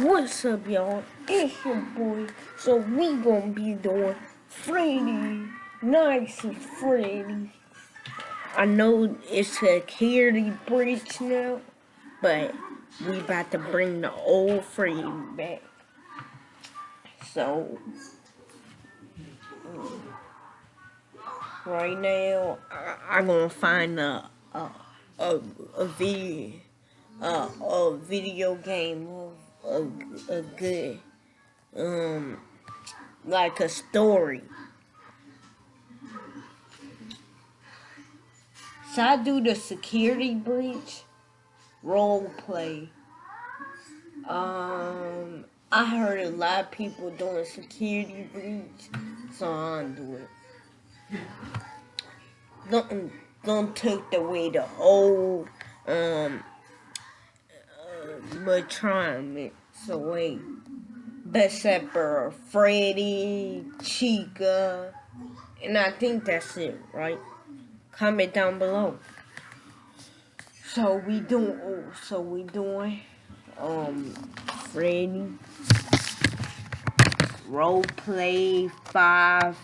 What's up, y'all? It's your boy. So we gonna be doing Freddy, Nice and Freddy. I know it's a security breach now, but we about to bring the old Freddy back. So, mm, right now, I, am gonna find a, a video a, a video game a, a good, um, like a story. So I do the security breach role play. Um, I heard a lot of people doing security breach, so I don't do it. Don't don't take away the whole, um but trying so wait. Besepper, Freddy, Chica, and I think that's it, right? Comment down below. So we doing, oh, so we doing, um, Freddy, role play five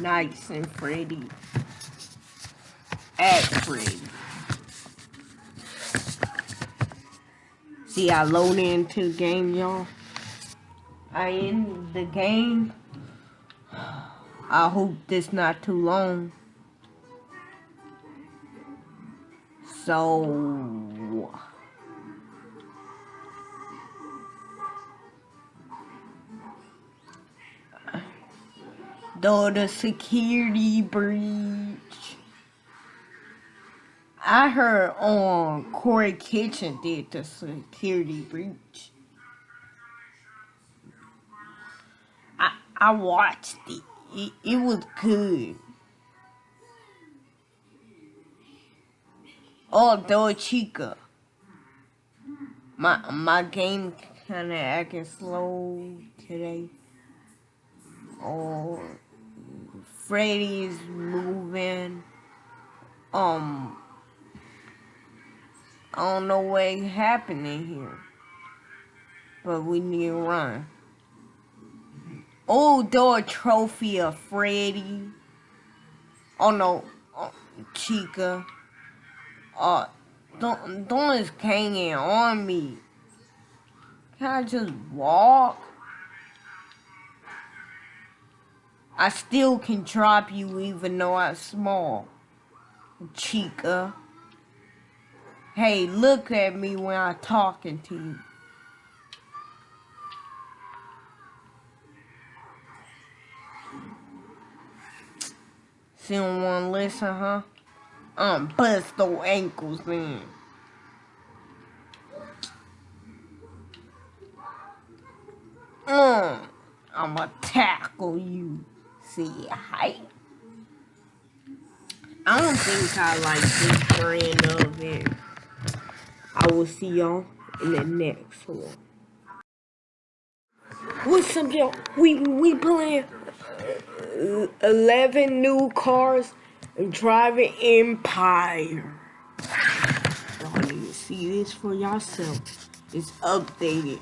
nights and Freddy, at Freddy. See, I load into the game, y'all. I in the game. I hope this not too long. So... Though the security breach I heard on Corey Kitchen did the security breach. I I watched it. It, it was good. Oh, Doa Chica. My my game kinda acting slow today. Oh, Freddy's moving. Um. I don't know what happened in here. But we need to run. Oh, door trophy of Freddy. Oh no, oh, Chica. Uh, don't, don't just hanging on me. Can I just walk? I still can drop you even though I'm small. Chica. Hey, look at me when I'm talking to you. Still don't listen, huh? I'm bust those ankles in. Mm, I'ma tackle you. See, height. I don't think I like this brand will see y'all in the next one. What's up, y'all? We we playing eleven new cars and driving Empire. Y'all need to see this for yourself. It's updated.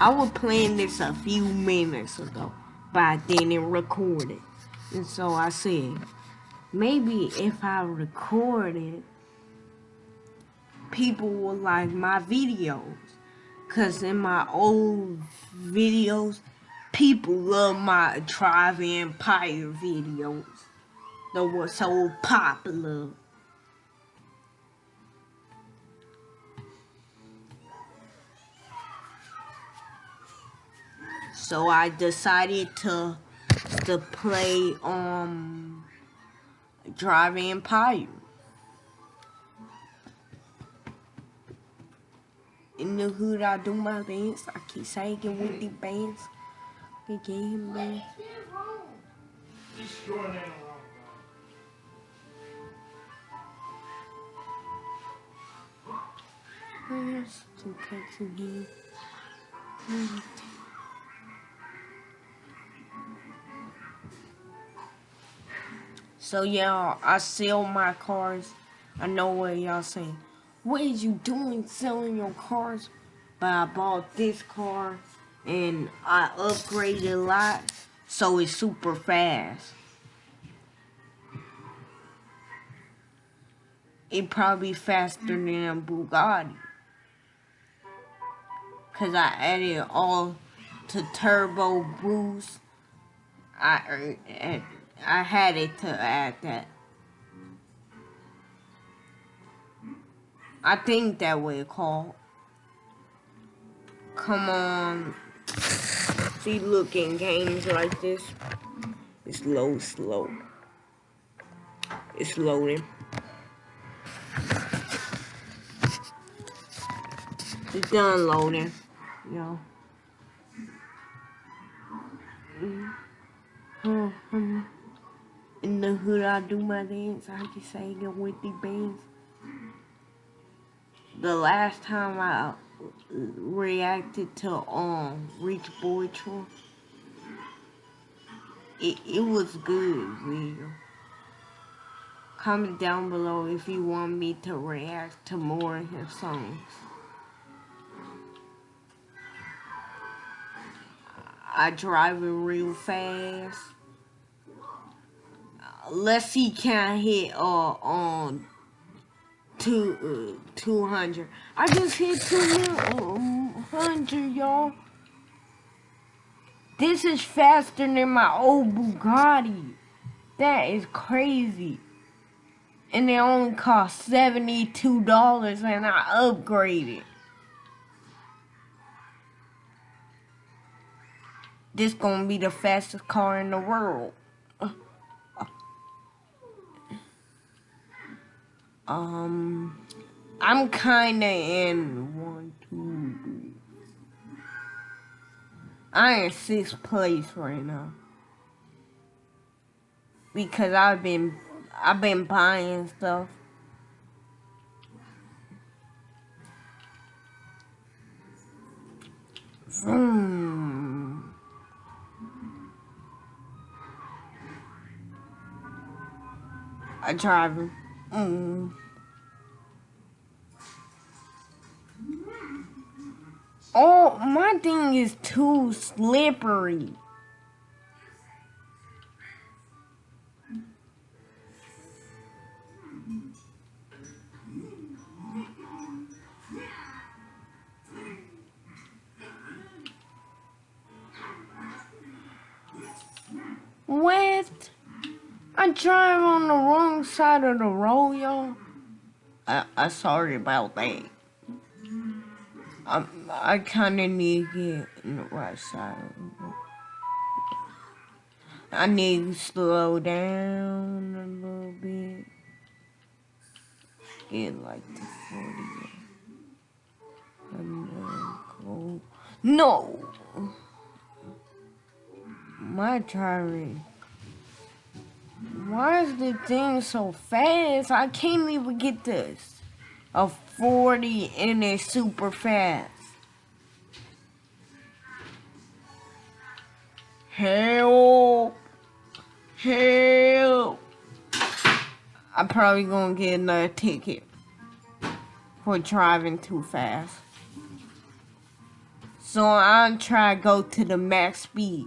I was playing this a few minutes ago, but I didn't record it. And so I said, maybe if I record it, people will like my videos. Cause in my old videos, people love my Drive Empire videos. That were so popular. So I decided to to play um Drive Empire. In the hood, I do my dance. I keep saying with the bands. Get him man. There's here. So yeah, I sell my cars. I know what y'all saying. What is you doing selling your cars? but I bought this car and I upgraded a lot, so it's super fast. It probably faster than a Bugatti. Cause I added all to turbo boost. I I had it to add that. I think that way called. Come on. See, looking games like this, it's low, slow. It's loading. It's done loading, yo. In the hood, I do my dance. I just say it with the bands. The last time I reacted to um Rich Boy Troy, it it was good, real. Comment down below if you want me to react to more of his songs. I drive it real fast. Let's see can I hit uh on two uh, 200. I just hit 200 y'all. This is faster than my old Bugatti. That is crazy. And it only cost $72 and I upgraded. this gonna be the fastest car in the world. Um, I'm kinda in one, two, three. I in sixth place right now because I've been I've been buying stuff. Hmm. I drive Mm. Oh, my thing is too slippery. What? I drive on the wrong side of the road, y'all. I, I sorry about that. I, I kind of need to get on the right side. I need to slow down a little bit. Get like the 40. And then go. No! My driving. Why is the thing so fast? I can't even get this. A 40 and it's super fast. Help! Help! I'm probably gonna get another ticket for driving too fast. So I'm trying to go to the max speed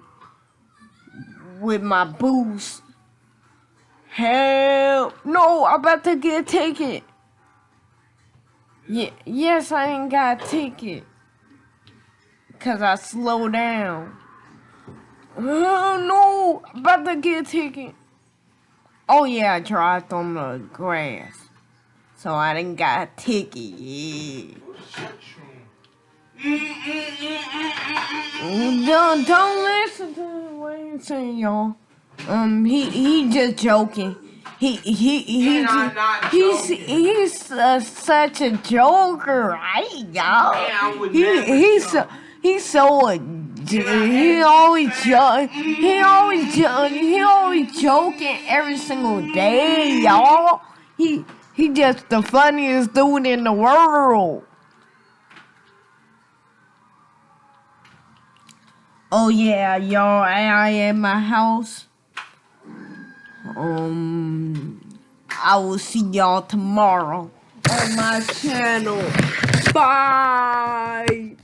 with my boost Help! No, I'm about to get a ticket. Yeah, yes, I ain't got a ticket. Cause I slowed down. Oh no! About to get a ticket. Oh yeah, I drive on the grass. So I didn't got a ticket. Yeah. Don't, don't listen to what you're saying, y'all. Um, he he just joking. He he he he's he's uh, such a joker, right, y'all? He he's so he's so uh, he always joke he always joke he always joking every single day, y'all. He he just the funniest dude in the world. Oh yeah, y'all, I, I in my house. Um, I will see y'all tomorrow on my channel. Bye.